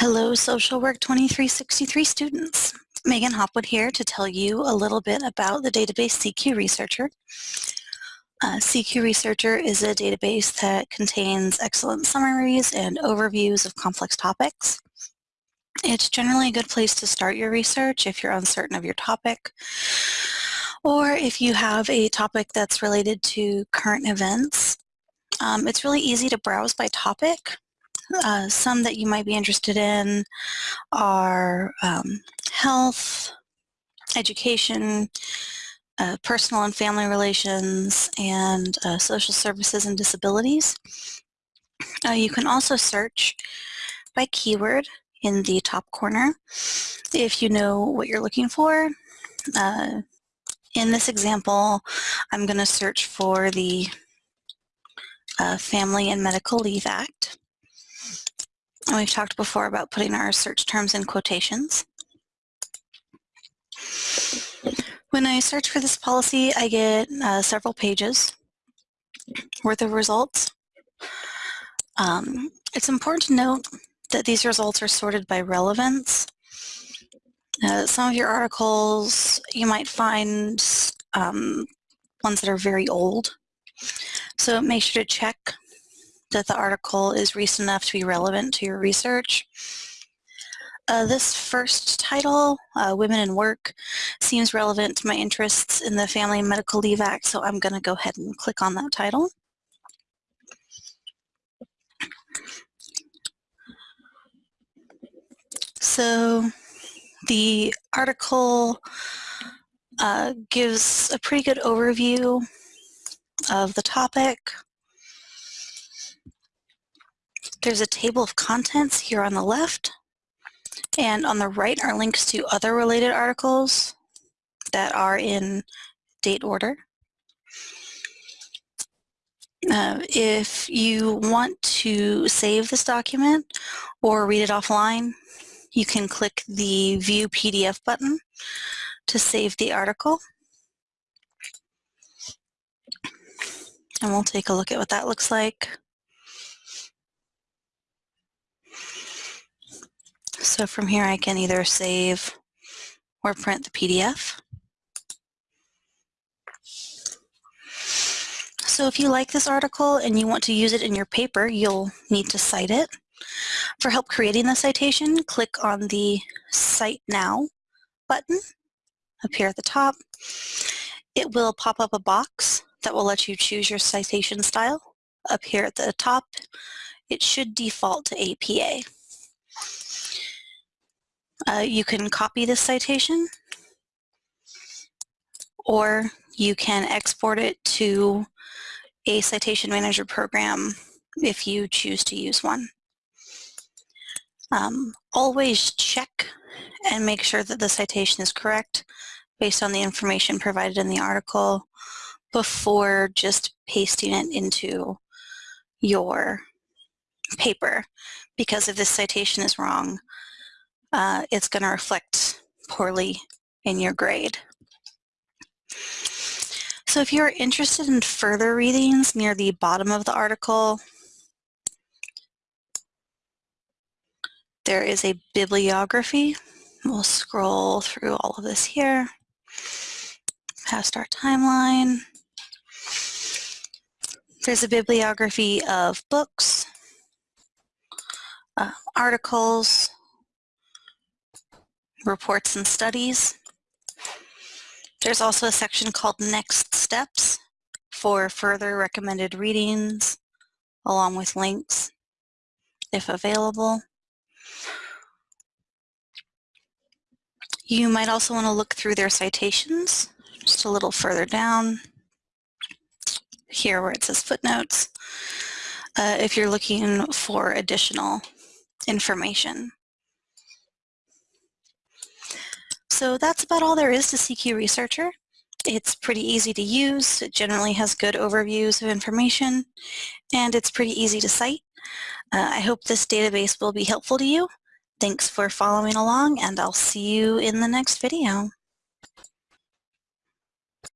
Hello, Social Work 2363 students. Megan Hopwood here to tell you a little bit about the database CQ Researcher. Uh, CQ Researcher is a database that contains excellent summaries and overviews of complex topics. It's generally a good place to start your research if you're uncertain of your topic, or if you have a topic that's related to current events. Um, it's really easy to browse by topic, uh, some that you might be interested in are um, health, education, uh, personal and family relations, and uh, social services and disabilities. Uh, you can also search by keyword in the top corner if you know what you're looking for. Uh, in this example, I'm going to search for the uh, Family and Medical Leave Act. And we've talked before about putting our search terms in quotations. When I search for this policy, I get uh, several pages worth of results. Um, it's important to note that these results are sorted by relevance. Uh, some of your articles, you might find um, ones that are very old. So make sure to check that the article is recent enough to be relevant to your research. Uh, this first title, uh, Women in Work, seems relevant to my interests in the Family Medical Leave Act, so I'm going to go ahead and click on that title. So the article uh, gives a pretty good overview of the topic. There's a table of contents here on the left, and on the right are links to other related articles that are in date order. Uh, if you want to save this document or read it offline, you can click the View PDF button to save the article. And we'll take a look at what that looks like. So from here I can either save or print the PDF. So if you like this article and you want to use it in your paper, you'll need to cite it. For help creating the citation, click on the Cite Now button up here at the top. It will pop up a box that will let you choose your citation style. Up here at the top, it should default to APA. Uh, you can copy this citation or you can export it to a citation manager program if you choose to use one. Um, always check and make sure that the citation is correct based on the information provided in the article before just pasting it into your paper because if this citation is wrong, uh, it's going to reflect poorly in your grade. So if you're interested in further readings near the bottom of the article, there is a bibliography. We'll scroll through all of this here, past our timeline. There's a bibliography of books, uh, articles, reports and studies. There's also a section called Next Steps for further recommended readings along with links if available. You might also want to look through their citations just a little further down here where it says footnotes uh, if you're looking for additional information. So that's about all there is to CQ Researcher. It's pretty easy to use, it generally has good overviews of information, and it's pretty easy to cite. Uh, I hope this database will be helpful to you. Thanks for following along, and I'll see you in the next video.